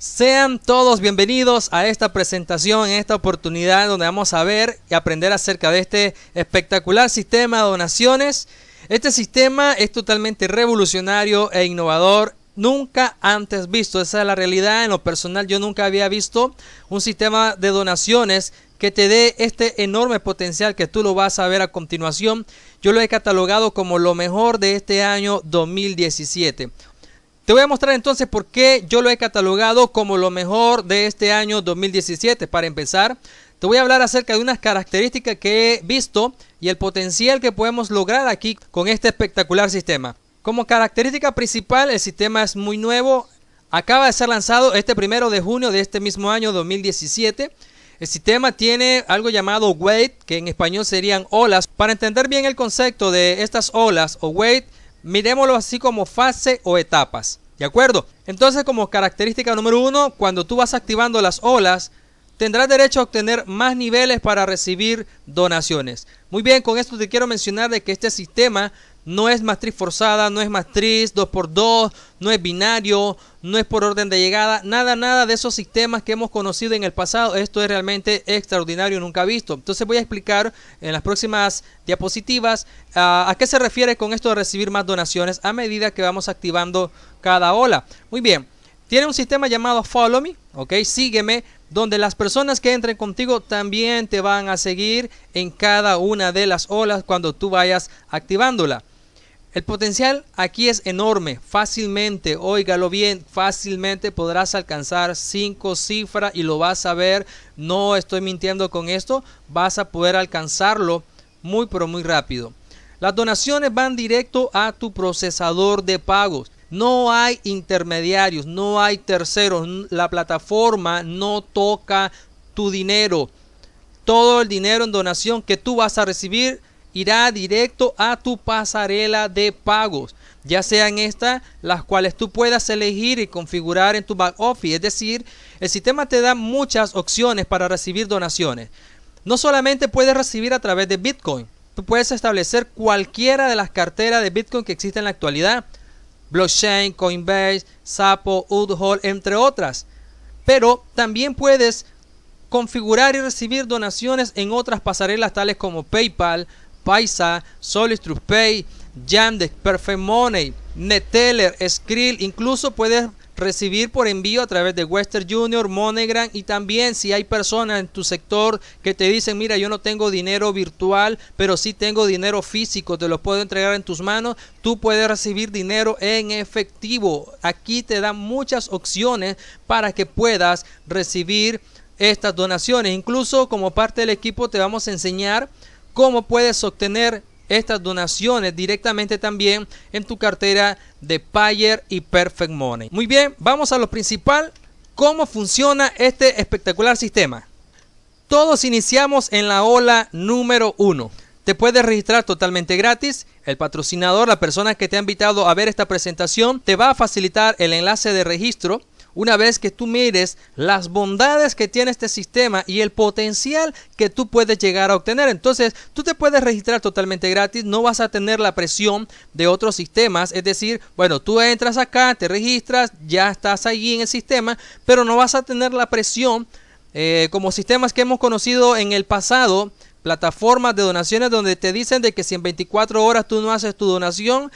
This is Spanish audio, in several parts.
Sean todos bienvenidos a esta presentación, en esta oportunidad donde vamos a ver y aprender acerca de este espectacular sistema de donaciones. Este sistema es totalmente revolucionario e innovador, nunca antes visto. Esa es la realidad. En lo personal yo nunca había visto un sistema de donaciones que te dé este enorme potencial que tú lo vas a ver a continuación. Yo lo he catalogado como lo mejor de este año 2017. Te voy a mostrar entonces por qué yo lo he catalogado como lo mejor de este año 2017. Para empezar, te voy a hablar acerca de unas características que he visto y el potencial que podemos lograr aquí con este espectacular sistema. Como característica principal, el sistema es muy nuevo. Acaba de ser lanzado este primero de junio de este mismo año 2017. El sistema tiene algo llamado weight, que en español serían olas. Para entender bien el concepto de estas olas o weight, miremoslo así como fase o etapas. ¿De acuerdo? Entonces como característica número uno, cuando tú vas activando las olas, tendrás derecho a obtener más niveles para recibir donaciones. Muy bien, con esto te quiero mencionar de que este sistema no es matriz forzada, no es matriz 2x2, no es binario, no es por orden de llegada, nada, nada de esos sistemas que hemos conocido en el pasado. Esto es realmente extraordinario, nunca visto. Entonces voy a explicar en las próximas diapositivas ah, a qué se refiere con esto de recibir más donaciones a medida que vamos activando cada ola. Muy bien, tiene un sistema llamado Follow Me, ok, sígueme, donde las personas que entren contigo también te van a seguir en cada una de las olas cuando tú vayas activándola. El potencial aquí es enorme, fácilmente, óigalo bien, fácilmente podrás alcanzar cinco cifras y lo vas a ver, no estoy mintiendo con esto, vas a poder alcanzarlo muy pero muy rápido. Las donaciones van directo a tu procesador de pagos. No hay intermediarios, no hay terceros, la plataforma no toca tu dinero. Todo el dinero en donación que tú vas a recibir irá directo a tu pasarela de pagos, ya sean estas las cuales tú puedas elegir y configurar en tu back office. Es decir, el sistema te da muchas opciones para recibir donaciones. No solamente puedes recibir a través de Bitcoin, tú puedes establecer cualquiera de las carteras de Bitcoin que existen en la actualidad. Blockchain, Coinbase, Sapo, Udhol, entre otras. Pero también puedes configurar y recibir donaciones en otras pasarelas tales como PayPal, Paisa, Solid Pay, Yandex, Perfect Money, Neteller, Skrill, incluso puedes recibir por envío a través de Western Junior, MoneyGram y también si hay personas en tu sector que te dicen, mira, yo no tengo dinero virtual, pero sí tengo dinero físico, te lo puedo entregar en tus manos, tú puedes recibir dinero en efectivo. Aquí te dan muchas opciones para que puedas recibir estas donaciones. Incluso como parte del equipo te vamos a enseñar cómo puedes obtener estas donaciones directamente también en tu cartera de Payer y Perfect Money. Muy bien, vamos a lo principal, cómo funciona este espectacular sistema. Todos iniciamos en la ola número 1. Te puedes registrar totalmente gratis. El patrocinador, la persona que te ha invitado a ver esta presentación, te va a facilitar el enlace de registro una vez que tú mires las bondades que tiene este sistema y el potencial que tú puedes llegar a obtener. Entonces, tú te puedes registrar totalmente gratis, no vas a tener la presión de otros sistemas. Es decir, bueno, tú entras acá, te registras, ya estás ahí en el sistema, pero no vas a tener la presión eh, como sistemas que hemos conocido en el pasado plataformas de donaciones donde te dicen de que si en 24 horas tú no haces tu donación,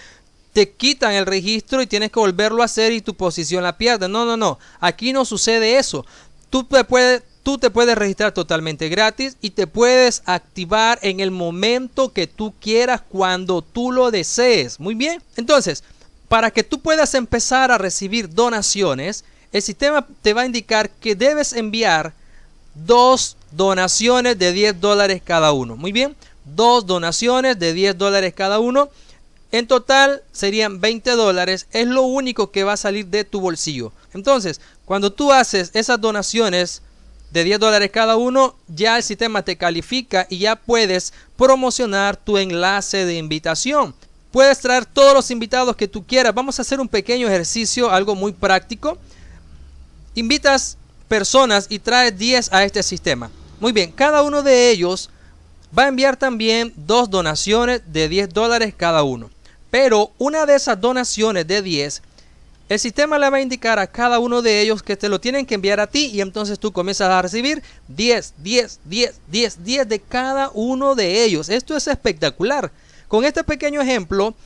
te quitan el registro y tienes que volverlo a hacer y tu posición la pierdes. No, no, no. Aquí no sucede eso. Tú te puedes, tú te puedes registrar totalmente gratis y te puedes activar en el momento que tú quieras cuando tú lo desees. Muy bien. Entonces, para que tú puedas empezar a recibir donaciones, el sistema te va a indicar que debes enviar dos donaciones de 10 dólares cada uno. Muy bien. Dos donaciones de 10 dólares cada uno en total serían 20 dólares, es lo único que va a salir de tu bolsillo. Entonces, cuando tú haces esas donaciones de 10 dólares cada uno, ya el sistema te califica y ya puedes promocionar tu enlace de invitación. Puedes traer todos los invitados que tú quieras. Vamos a hacer un pequeño ejercicio, algo muy práctico. Invitas personas y traes 10 a este sistema. Muy bien, cada uno de ellos va a enviar también dos donaciones de 10 dólares cada uno. Pero una de esas donaciones de 10 el sistema le va a indicar a cada uno de ellos que te lo tienen que enviar a ti y entonces tú comienzas a recibir 10, 10, 10, 10, 10 de cada uno de ellos. Esto es espectacular. Con este pequeño ejemplo,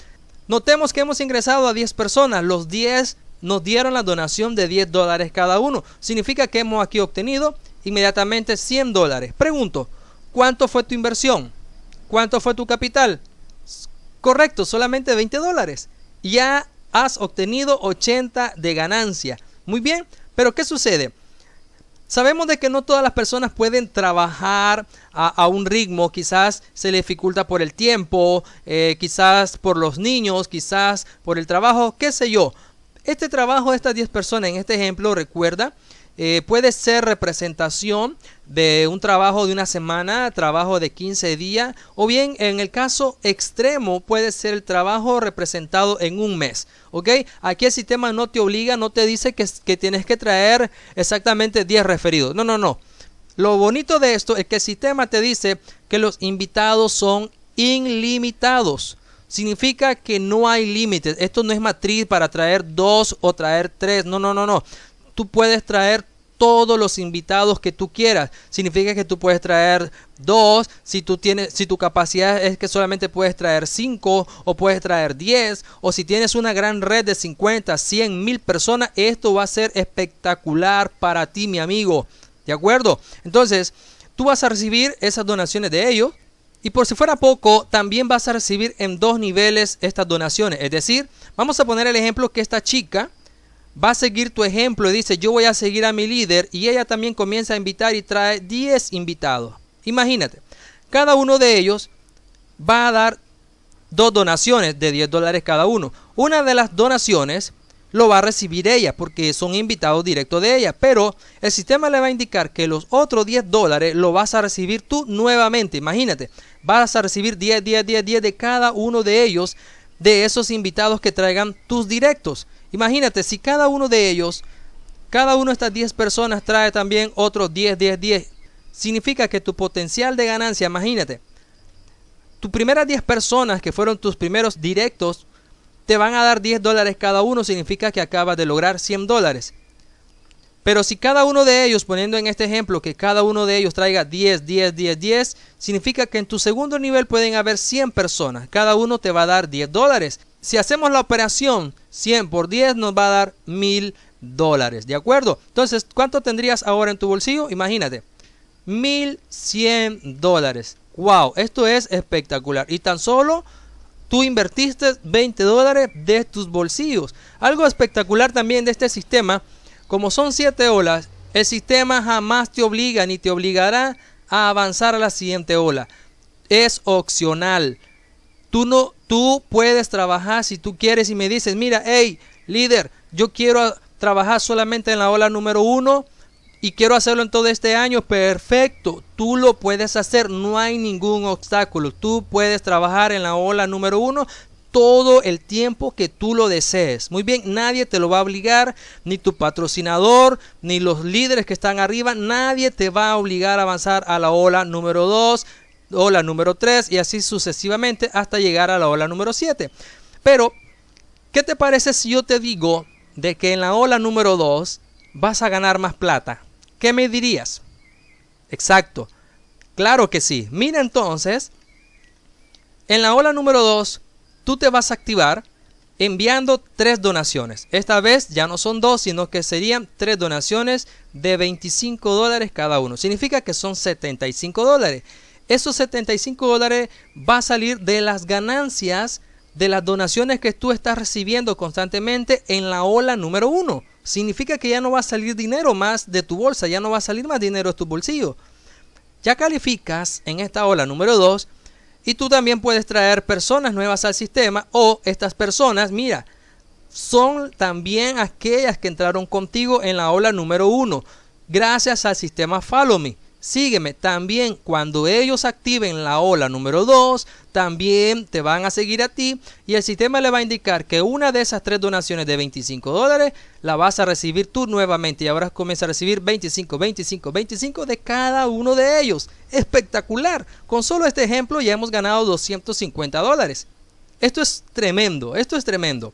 notemos que hemos ingresado a 10 personas. Los 10 nos dieron la donación de 10 dólares cada uno. Significa que hemos aquí obtenido inmediatamente 100 dólares. Pregunto, ¿cuánto fue tu inversión? ¿Cuánto fue tu capital? Correcto, solamente 20 dólares. Ya has obtenido 80 de ganancia. Muy bien, pero ¿qué sucede? Sabemos de que no todas las personas pueden trabajar a, un ritmo, quizás se le dificulta por el tiempo, eh, quizás por los niños, quizás por el trabajo, qué sé yo. Este trabajo de estas 10 personas en este ejemplo, recuerda, eh, puede ser representación de un trabajo de una semana, trabajo de 15 días, o bien en el caso extremo puede ser el trabajo representado en un mes. ¿Ok? Aquí el sistema no te obliga, no te dice que, que tienes que traer exactamente 10 referidos. No, no, no. Lo bonito de esto es que el sistema te dice que los invitados son ilimitados. Significa que no hay límites. Esto no es matriz para traer dos o traer tres. No, no, no, no tú puedes traer todos los invitados que tú quieras. Significa que tú puedes traer dos, si tienes, si tu capacidad es que solamente puedes traer cinco o puedes traer diez, o si tienes una gran red de 50, 100 mil personas, esto va a ser espectacular para ti, mi amigo. ¿De acuerdo? Entonces, tú vas a recibir esas donaciones de ellos. Y por si fuera poco, también vas a recibir en dos niveles estas donaciones. Es decir, vamos a poner el ejemplo que esta chica va a seguir tu ejemplo y dice, yo voy a seguir a mi líder y ella también comienza a invitar y trae 10 invitados. Imagínate, cada uno de ellos va a dar dos donaciones de 10 dólares cada uno. Una de las donaciones lo va a recibir ella porque son invitados directos de ella, pero el sistema le va a indicar que los otros 10 dólares lo vas a recibir tú nuevamente. Imagínate, vas a recibir 10, 10, 10, 10 de cada uno de ellos, de esos invitados que traigan tus directos. Imagínate, si cada uno de ellos, cada uno de estas 10 personas trae también otros 10, 10, 10, significa que tu potencial de ganancia, imagínate, tus primeras 10 personas que fueron tus primeros directos, te van a dar 10 dólares cada uno, significa que acabas de lograr 100 dólares. Pero si cada uno de ellos, poniendo en este ejemplo que cada uno de ellos traiga 10, 10, 10, 10, significa que en tu segundo nivel pueden haber 100 personas. Cada uno te va a dar 10 dólares si hacemos la operación 100 por 10 nos va a dar 1000 dólares, ¿de acuerdo? Entonces, ¿cuánto tendrías ahora en tu bolsillo? Imagínate, 1100 dólares. Wow, esto es espectacular. Y tan solo tú invertiste 20 dólares de tus bolsillos. Algo espectacular también de este sistema, como son 7 olas, el sistema jamás te obliga ni te obligará a avanzar a la siguiente ola. Es opcional. Tú no, tú puedes trabajar si tú quieres y me dices, mira, hey, líder, yo quiero trabajar solamente en la ola número uno y quiero hacerlo en todo este año, perfecto, tú lo puedes hacer, no hay ningún obstáculo, tú puedes trabajar en la ola número uno todo el tiempo que tú lo desees. Muy bien, nadie te lo va a obligar, ni tu patrocinador, ni los líderes que están arriba, nadie te va a obligar a avanzar a la ola número 2, ola número 3 y así sucesivamente hasta llegar a la ola número 7. Pero, ¿qué te parece si yo te digo de que en la ola número 2 vas a ganar más plata? ¿Qué me dirías? Exacto. Claro que sí. Mira entonces, en la ola número 2, tú te vas a activar enviando tres donaciones. Esta vez ya no son dos, sino que serían tres donaciones de 25 dólares cada uno. Significa que son 75 dólares. Esos 75 dólares va a salir de las ganancias de las donaciones que tú estás recibiendo constantemente en la ola número uno. Significa que ya no va a salir dinero más de tu bolsa, ya no va a salir más dinero de tu bolsillo. Ya calificas en esta ola número 2 y tú también puedes traer personas nuevas al sistema o estas personas, mira, son también aquellas que entraron contigo en la ola número 1 gracias al sistema Follow Me sígueme. También cuando ellos activen la ola número 2, también te van a seguir a ti y el sistema le va a indicar que una de esas tres donaciones de 25 dólares la vas a recibir tú nuevamente y ahora comienza a recibir 25, 25, 25 de cada uno de ellos. Espectacular. Con solo este ejemplo ya hemos ganado 250 dólares. Esto es tremendo, esto es tremendo.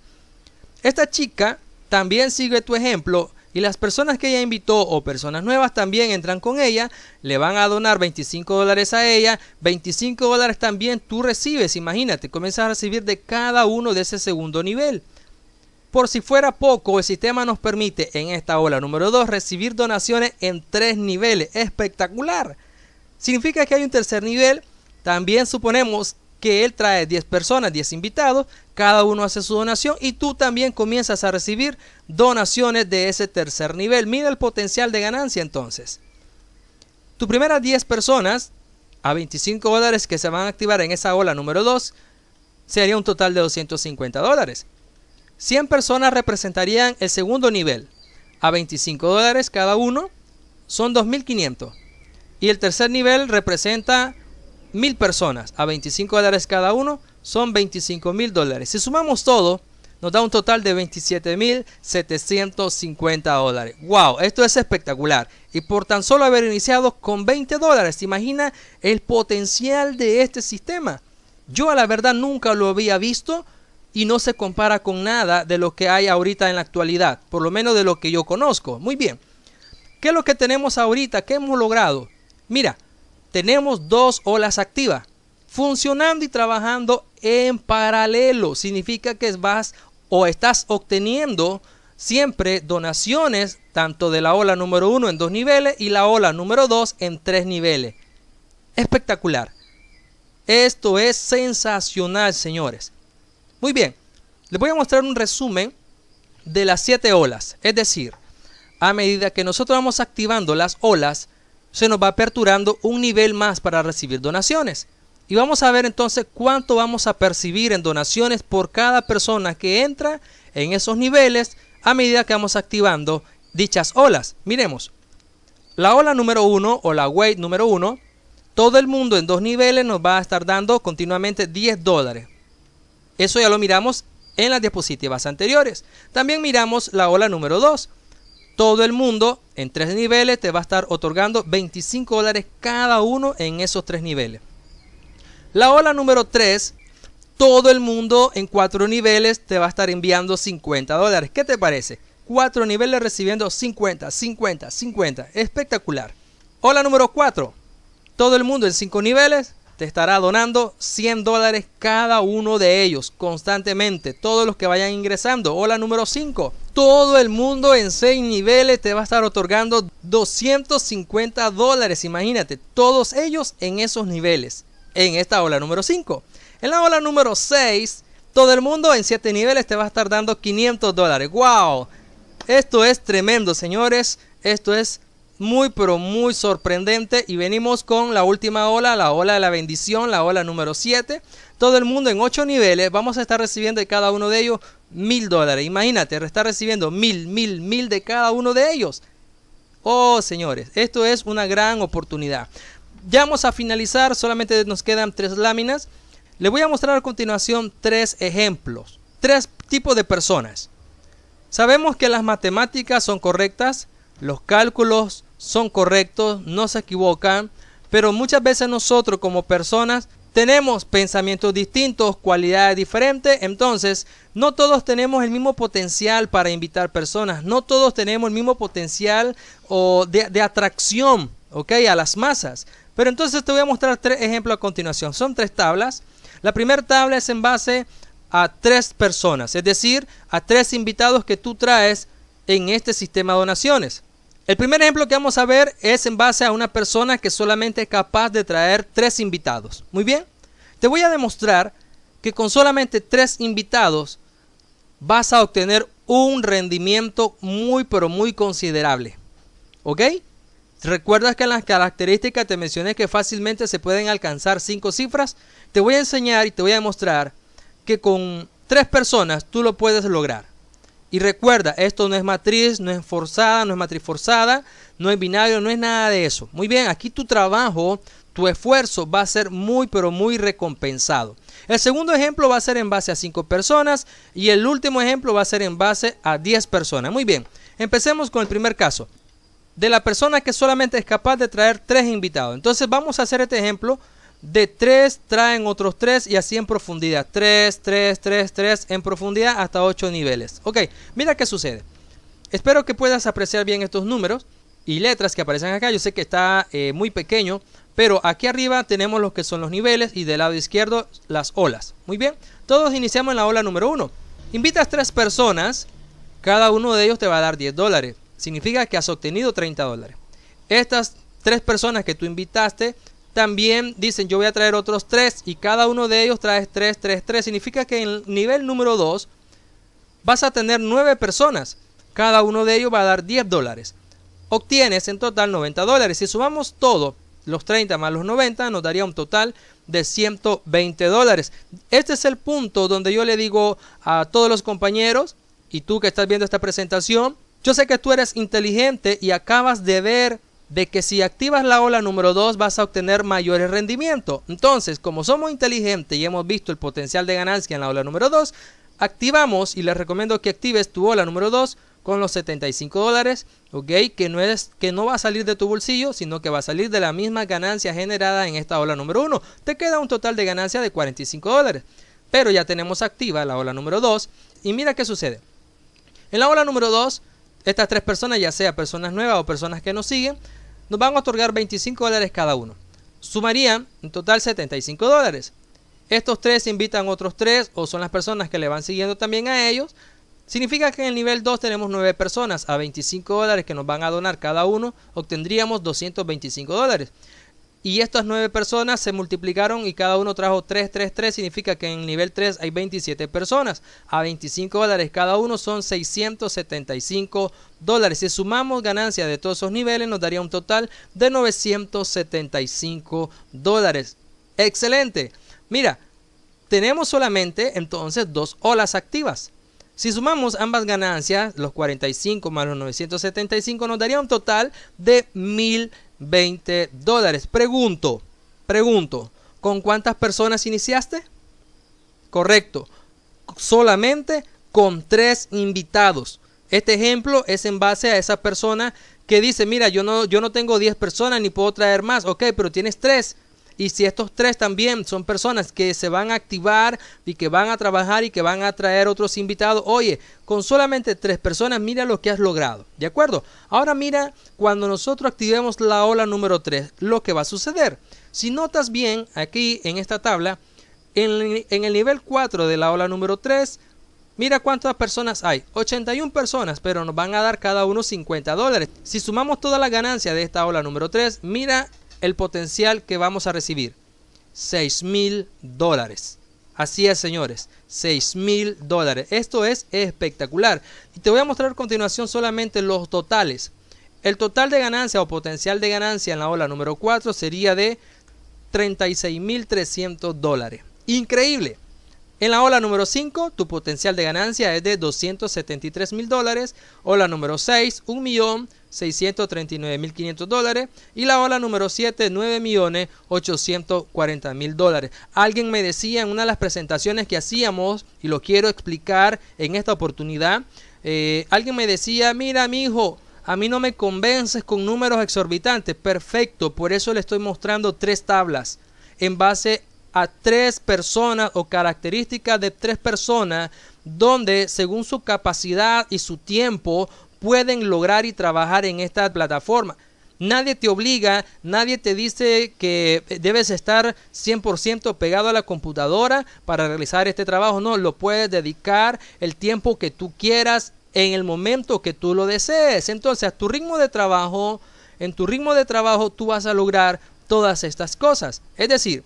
Esta chica también sigue tu ejemplo y las personas que ella invitó o personas nuevas también entran con ella, le van a donar 25 dólares a ella, 25 dólares también tú recibes, imagínate, comienzas a recibir de cada uno de ese segundo nivel. Por si fuera poco, el sistema nos permite en esta ola número 2 recibir donaciones en tres niveles. Espectacular. Significa que hay un tercer nivel. También suponemos que él trae 10 personas, 10 invitados, cada uno hace su donación y tú también comienzas a recibir donaciones de ese tercer nivel. Mira el potencial de ganancia entonces. Tu primeras 10 personas a 25 dólares que se van a activar en esa ola número 2 sería un total de 250 dólares. 100 personas representarían el segundo nivel. A 25 dólares cada uno son 2.500. Y el tercer nivel representa 1.000 personas. A 25 dólares cada uno son 25 mil dólares. Si sumamos todo, nos da un total de 27 mil 750 dólares. ¡Wow! Esto es espectacular. Y por tan solo haber iniciado con 20 dólares, ¿te imagina el potencial de este sistema? Yo a la verdad nunca lo había visto y no se compara con nada de lo que hay ahorita en la actualidad, por lo menos de lo que yo conozco. Muy bien, ¿qué es lo que tenemos ahorita? ¿Qué hemos logrado? Mira, tenemos dos olas activas, funcionando y trabajando en paralelo. Significa que vas o estás obteniendo siempre donaciones tanto de la ola número uno en dos niveles y la ola número dos en tres niveles. Espectacular. Esto es sensacional, señores. Muy bien, les voy a mostrar un resumen de las siete olas. Es decir, a medida que nosotros vamos activando las olas, se nos va aperturando un nivel más para recibir donaciones. Y vamos a ver entonces cuánto vamos a percibir en donaciones por cada persona que entra en esos niveles a medida que vamos activando dichas olas. Miremos, la ola número uno o la wave número uno, todo el mundo en dos niveles nos va a estar dando continuamente 10 dólares. Eso ya lo miramos en las diapositivas anteriores. También miramos la ola número 2. Todo el mundo en tres niveles te va a estar otorgando 25 dólares cada uno en esos tres niveles. La ola número 3, todo el mundo en cuatro niveles te va a estar enviando 50 dólares. ¿Qué te parece? Cuatro niveles recibiendo 50, 50, 50. Espectacular. Ola número 4, todo el mundo en cinco niveles te estará donando 100 dólares cada uno de ellos constantemente. Todos los que vayan ingresando. Hola número 5. Todo el mundo en 6 niveles te va a estar otorgando 250 dólares. Imagínate, todos ellos en esos niveles. En esta ola número 5. En la ola número 6, todo el mundo en 7 niveles te va a estar dando 500 dólares. ¡Wow! Esto es tremendo, señores. Esto es muy pero muy sorprendente y venimos con la última ola, la ola de la bendición, la ola número 7. Todo el mundo en 8 niveles, vamos a estar recibiendo de cada uno de ellos mil dólares. Imagínate, estar recibiendo mil, mil, mil de cada uno de ellos. Oh, señores, esto es una gran oportunidad. Ya vamos a finalizar, solamente nos quedan tres láminas. Les voy a mostrar a continuación tres ejemplos, tres tipos de personas. Sabemos que las matemáticas son correctas, los cálculos son correctos, no se equivocan, pero muchas veces nosotros como personas tenemos pensamientos distintos, cualidades diferentes, entonces no todos tenemos el mismo potencial para invitar personas, no todos tenemos el mismo potencial o de, atracción ¿okay? a las masas. Pero entonces te voy a mostrar tres ejemplos a continuación. Son tres tablas. La primera tabla es en base a tres personas, es decir, a tres invitados que tú traes en este sistema de donaciones. El primer ejemplo que vamos a ver es en base a una persona que solamente es capaz de traer tres invitados. Muy bien, te voy a demostrar que con solamente tres invitados vas a obtener un rendimiento muy pero muy considerable. ¿Ok? ¿Recuerdas que en las características te mencioné que fácilmente se pueden alcanzar cinco cifras? Te voy a enseñar y te voy a demostrar que con tres personas tú lo puedes lograr. Y recuerda, esto no es matriz, no es forzada, no es matriz forzada, no es binario, no es nada de eso. Muy bien, aquí tu trabajo, tu esfuerzo va a ser muy pero muy recompensado. El segundo ejemplo va a ser en base a 5 personas y el último ejemplo va a ser en base a 10 personas. Muy bien, empecemos con el primer caso. De la persona que solamente es capaz de traer 3 invitados. Entonces vamos a hacer este ejemplo De 3 traen otros 3 y así en profundidad. 3, 3, 3, 3 en profundidad hasta 8 niveles. Ok, mira qué sucede. Espero que puedas apreciar bien estos números y letras que aparecen acá. Yo sé que está eh, muy pequeño, pero aquí arriba tenemos lo que son los niveles y del lado izquierdo las olas. Muy bien, todos iniciamos en la ola número 1. Invitas 3 personas, cada uno de ellos te va a dar 10 dólares. Significa que has obtenido 30 dólares. Estas 3 personas que tú invitaste también dicen yo voy a traer otros 3 y cada uno de ellos trae 3, 3, 3. Significa que en el nivel número 2 vas a tener 9 personas. Cada uno de ellos va a dar 10 dólares obtienes en total 90 dólares. Si sumamos todo, los 30 más los 90, nos daría un total de 120 dólares. Este es el punto donde yo le digo a todos los compañeros, y tú que estás viendo esta presentación, yo sé que tú eres inteligente y acabas de ver de que si activas la ola número 2 vas a obtener mayores rendimientos. Entonces, como somos inteligentes y hemos visto el potencial de ganancia en la ola número 2, activamos y les recomiendo que actives tu ola número 2 con los 75 dólares, ok, que no, es, que no va a salir de tu bolsillo, sino que va a salir de la misma ganancia generada en esta ola número 1. Te queda un total de ganancia de 45 dólares, pero ya tenemos activa la ola número 2 y mira qué sucede. En la ola número 2, estas tres personas, ya sea personas nuevas o personas que nos siguen, nos van a otorgar 25 dólares cada uno. Sumarían en total 75 dólares. Estos tres invitan otros tres o son las personas que le van siguiendo también a ellos Significa que en el nivel 2 tenemos 9 personas a 25 dólares que nos van a donar cada uno, obtendríamos 225 dólares. Y estas 9 personas se multiplicaron y cada uno trajo 3, 3, 3. Significa que en el nivel 3 hay 27 personas. A 25 dólares cada uno son 675 dólares. Si sumamos ganancias de todos esos niveles nos daría un total de 975 dólares. Excelente. Mira, tenemos solamente entonces dos olas activas. Si sumamos ambas ganancias, los 45 más los 975 nos daría un total de 1020 dólares. Pregunto, pregunto, ¿con cuántas personas iniciaste? Correcto, solamente con tres invitados. Este ejemplo es en base a esa persona que dice, mira, yo no, yo no tengo 10 personas ni puedo traer más. Ok, pero tienes tres. Y si estos tres también son personas que se van a activar y que van a trabajar y que van a traer otros invitados, oye, con solamente tres personas, mira lo que has logrado. ¿De acuerdo? Ahora mira, cuando nosotros activemos la ola número 3, lo que va a suceder. Si notas bien aquí en esta tabla, en, el nivel 4 de la ola número 3, Mira cuántas personas hay. 81 personas, pero nos van a dar cada uno 50 dólares. Si sumamos toda la ganancia de esta ola número 3, mira el potencial que vamos a recibir. 6 mil dólares. Así es, señores. 6 mil dólares. Esto es espectacular. Y te voy a mostrar a continuación solamente los totales. El total de ganancia o potencial de ganancia en la ola número 4 sería de 36.300 dólares. Increíble. En la ola número 5, tu potencial de ganancia es de 273 mil dólares. Ola número 6, 1.639.500 dólares. Y la ola número 7, 9.840.000 dólares. Alguien me decía en una de las presentaciones que hacíamos, y lo quiero explicar en esta oportunidad, eh, alguien me decía, mira mi hijo, a mí no me convences con números exorbitantes. Perfecto, por eso le estoy mostrando tres tablas en base a tres personas o características de tres personas donde según su capacidad y su tiempo pueden lograr y trabajar en esta plataforma. Nadie te obliga, nadie te dice que debes estar 100% pegado a la computadora para realizar este trabajo. No, lo puedes dedicar el tiempo que tú quieras en el momento que tú lo desees. Entonces, a tu ritmo de trabajo, en tu ritmo de trabajo tú vas a lograr todas estas cosas. Es decir,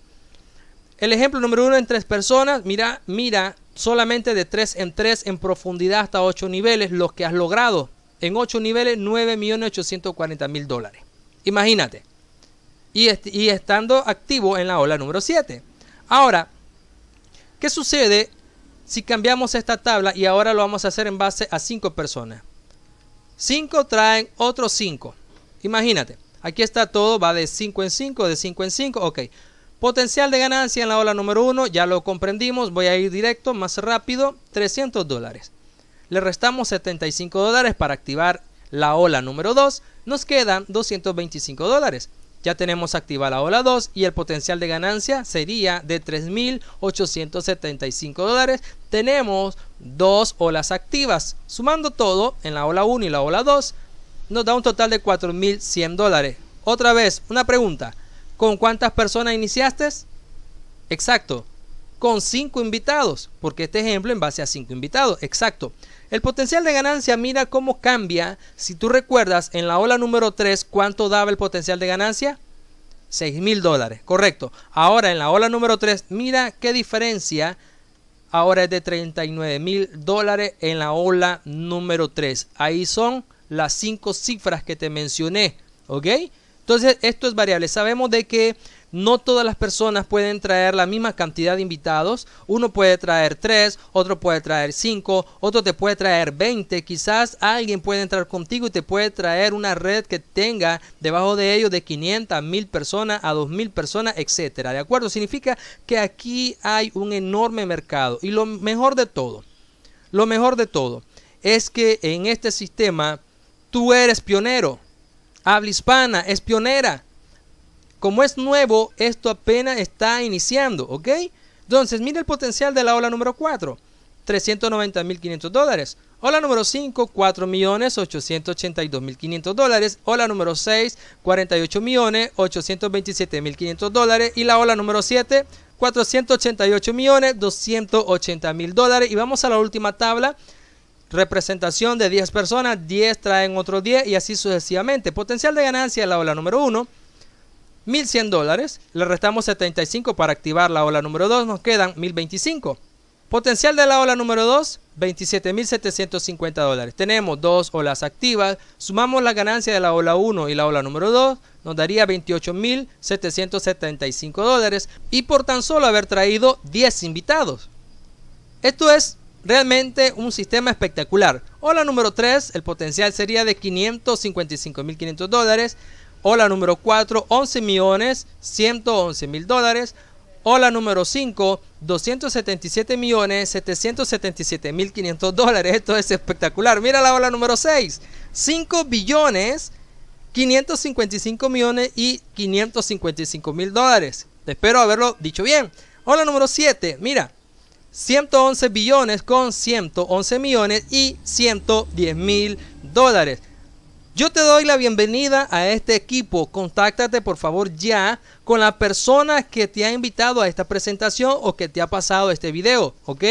el ejemplo número uno en tres personas, mira, mira, solamente de tres en tres en profundidad hasta ocho niveles, lo que has logrado. En ocho niveles, 9.840.000 dólares. Imagínate. Y, y estando activo en la ola número 7. Ahora, ¿qué sucede si cambiamos esta tabla y ahora lo vamos a hacer en base a cinco personas? Cinco traen otros cinco. Imagínate. Aquí está todo, va de 5 en 5, de 5 en 5. Ok. Potencial de ganancia en la ola número 1, ya lo comprendimos, voy a ir directo, más rápido, 300 dólares. Le restamos 75 dólares para activar la ola número 2, nos quedan 225 dólares. ya tenemos activa la ola 2 y el potencial de ganancia sería de 3.875 dólares. Tenemos dos olas activas. Sumando todo en la ola 1 y la ola 2 nos da un total de 4.100 dólares. Otra vez, una pregunta. ¿Con cuántas personas iniciaste? Exacto, con 5 invitados, porque este ejemplo en base a 5 invitados. Exacto. El potencial de ganancia, mira cómo cambia. Si tú recuerdas, en la ola número 3, ¿cuánto daba el potencial de ganancia? 6 mil dólares, correcto. Ahora en la ola número 3, mira qué diferencia. Ahora es de 39 mil dólares en la ola número 3. Ahí son las 5 cifras que te mencioné, ¿ok? Entonces esto es variable. Sabemos de que no todas las personas pueden traer la misma cantidad de invitados. Uno puede traer 3, otro puede traer 5, otro te puede traer 20. Quizás alguien puede entrar contigo y te puede traer una red que tenga debajo de ellos de 500 a 1000 personas a 2000 personas, etcétera. ¿De acuerdo? Significa que aquí hay un enorme mercado. Y lo mejor de todo, lo mejor de todo es que en este sistema tú eres pionero. Habla hispana, es pionera. Como es nuevo, esto apenas está iniciando, ¿ok? Entonces, mira el potencial de la ola número 4, 390.500 dólares. Ola número 5, 4.882.500 dólares. Ola número 6, 48.827.500 dólares. Y la ola número 7, 488.280.000 dólares. Y vamos a la última tabla. Representación de 10 personas, 10 traen otros 10 y así sucesivamente. Potencial de ganancia en la ola número 1, 1100 dólares, le restamos 75 para activar la ola número 2, nos quedan 1025. Potencial de la ola número 2, 27.750 dólares. Tenemos dos olas activas, sumamos la ganancia de la ola 1 y la ola número 2, nos daría 28.775 dólares y por tan solo haber traído 10 invitados. Esto es realmente un sistema espectacular. Ola número 3, el potencial sería de 555.500 dólares. Hola número 4, 11 millones 111 mil dólares. Hola número 5, 277 millones 777 mil 500 dólares. Esto es espectacular. Mira la ola número 6, 5 billones 555 millones y 555 mil dólares. Espero haberlo dicho bien. Hola número 7, mira, 111 billones con 111 millones y 110 mil dólares. Yo te doy la bienvenida a este equipo. Contáctate por favor ya con la persona que te ha invitado a esta presentación o que te ha pasado este video, ¿ok?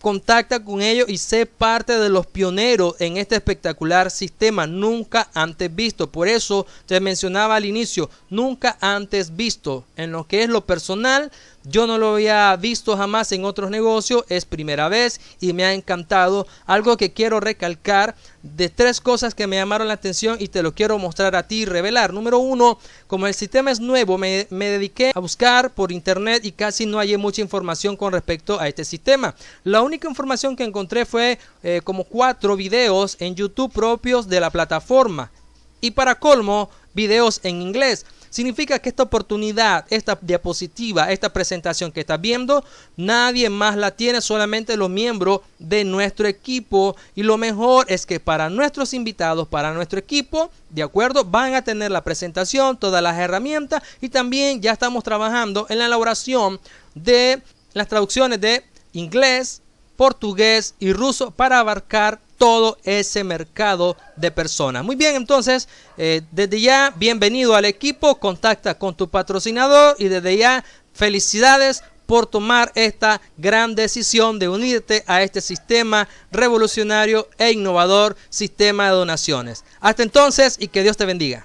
Contacta con ellos y sé parte de los pioneros en este espectacular sistema nunca antes visto. Por eso te mencionaba al inicio, nunca antes visto. En lo que es lo personal, yo no lo había visto jamás en otros negocios, es primera vez y me ha encantado. Algo que quiero recalcar de tres cosas que me llamaron la atención y te lo quiero mostrar a ti y revelar. Número uno, como el sistema es nuevo, me, dediqué a buscar por internet y casi no hallé mucha información con respecto a este sistema. La única información que encontré fue eh, como cuatro videos en YouTube propios de la plataforma. Y para colmo, videos en inglés. Significa que esta oportunidad, esta diapositiva, esta presentación que estás viendo, nadie más la tiene, solamente los miembros de nuestro equipo. Y lo mejor es que para nuestros invitados, para nuestro equipo, de acuerdo, van a tener la presentación, todas las herramientas y también ya estamos trabajando en la elaboración de las traducciones de inglés, portugués y ruso para abarcar todo ese mercado de personas. Muy bien, entonces, eh, desde ya, bienvenido al equipo, contacta con tu patrocinador y desde ya, felicidades por tomar esta gran decisión de unirte a este sistema revolucionario e innovador sistema de donaciones. Hasta entonces y que Dios te bendiga.